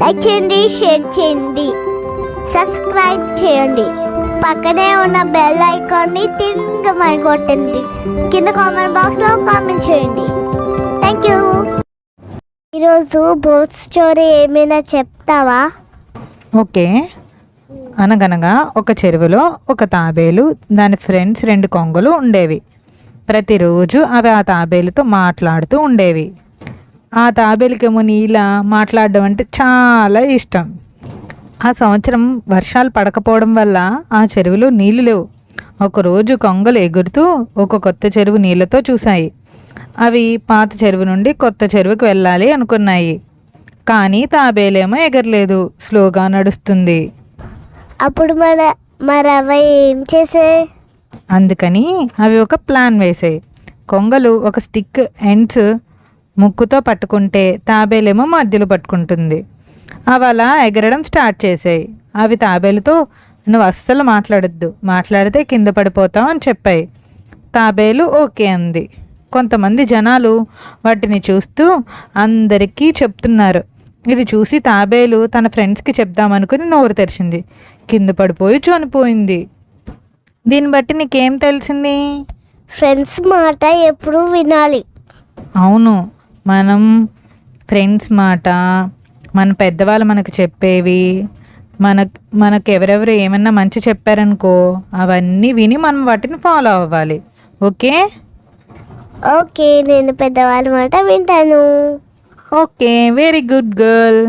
Like చేయండి share చేయండి. Subscribe చేయండి. పక్కనే ఉన్న బెల్ ఐకాన్ని తింగమని కొట్టండి. కింద కామెంట్ బాక్స్లో కామెంట్ చేయండి. థ్యాంక్ యూ ఈరోజు బోత్ స్టోరీ ఏమైనా చెప్తావా? ఓకే. అనగనగా ఒక చెరువులో ఒక తాబేలు దాని ఫ్రెండ్స్ రెండు కొంగలు ఉండేవి. ప్రతిరోజు అవి ఆ తాబేలుతో మాట్లాడుతూ ఉండేవి. ఆ తాబేలుకేమో నీల మాట్లాడడం అంటే చాలా ఇష్టం. ఆ సంవత్సరం వర్షాలు పడకపోవడం వల్ల ఆ చెరువులో నీళ్ళు లేవు. ఒకరోజు కొంగలు ఎగురుతూ ఒక కొత్త చెరువు నీళ్ళతో చూశాయి. అవి పాత చెరువు నుండి కొత్త చెరువుకి వెళ్ళాలి అనుకున్నాయి. కానీ తాబేలేమో ఎగరలేదు. స్లోగా నడుస్తుంది. అప్పుడు మన మరి అవి ఏం చేసే? అందుకని అవి ఒక ప్లాన్ వేసాయి కొంగలు ఒక స్టిక్ ఎండ్స్ ముక్కుతో పట్టుకుంటే తాబేలేమో మధ్యలో పట్టుకుంటుంది. అవి అలా ఎగరడం స్టార్ట్ చేసాయి. అవి తాబేలుతో నువ్వు అస్సలు మాట్లాడొద్దు. మాట్లాడితే కింద పడిపోతావు అని చెప్పాయి. తాబేలు ఓకే అంది. కొంతమంది జనాలు వాటిని చూస్తూ అందరికీ చెప్తున్నారు. ఇది చూసి తాబేలు తన ఫ్రెండ్స్కి చెప్దామనుకుని నోరు తెరిచింది. కింద పడిపోయి చనిపోయింది. దీన్ని బట్టి నీకేం తెలిసింది? ఫ్రెండ్స్ మాట ఎప్పుడు వినాలి. అవును. మనం ఫ్రెండ్స్ మాట మన పెద్దవాళ్ళు మనకు చెప్పేవి మన మనకు ఎవరెవరు ఏమన్నా మంచి చెప్పారనుకో అవన్నీ విని మనం వాటిని ఫాలో అవ్వాలి. ఓకే? ఓకే నేను పెద్దవాళ్ళ మాట వింటాను. Okay very good girl